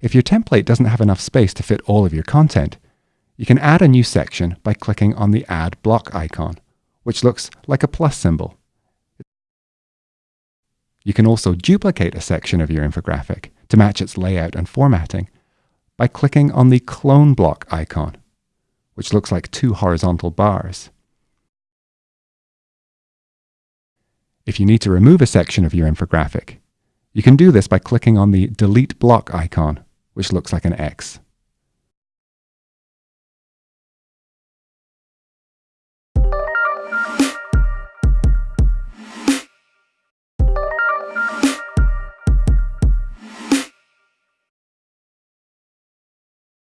If your template doesn't have enough space to fit all of your content, you can add a new section by clicking on the Add Block icon, which looks like a plus symbol. You can also duplicate a section of your infographic to match its layout and formatting by clicking on the Clone Block icon, which looks like two horizontal bars. If you need to remove a section of your infographic, you can do this by clicking on the Delete Block icon, which looks like an X.